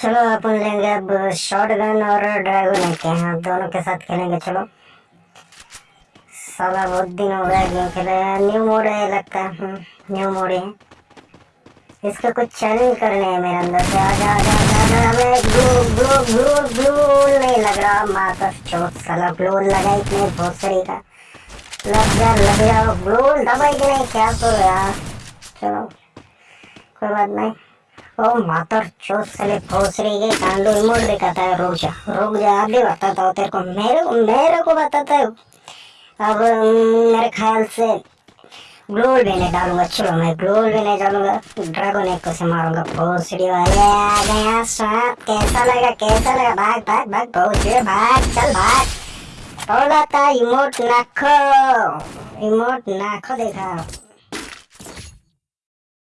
चलो अपन लेंगे अब शॉर्ट गन और ड्रैगन के हैं। दोनों के साथ खेलेंगे चलो। साला बहुत दिन हो गया गेम खेले। न्यू मोड है लगता है। हम्म, न्यू मोड है इसका कुछ चैलेंज करने है मेरे अंदर से। आ जा जा जा जा। मैं ग्लू ग्लू ग्लू ग्लू नहीं लग रहा। माता चोट साला ग्लू लगा ही नहीं भोसड़ी का लग जा लग जा। ग्लू दबाई नहीं? क्या तो यार। चलो कोई बात नहीं। ओ मातर चोट साले भोसड़ी के कांडो इमोट दिखाता है रुक जा रुक जा अभी बताता हूँ तेरे को। मेरे को मेरे को बताता है। अब मेरे ख्याल से ग्लोल भी नहीं डालूँगा, चलो मैं ग्लोल भी नहीं डालूँगा, ड्रैगन एक को से मारूँगा भोसड़ी वाले आ गया सांप कैसा लगा कैसा लगा, भाग भाग भाग भोसड़ी भाग, चल, भाग। बोला था इमोट नाखो इमोट नाखो देखा।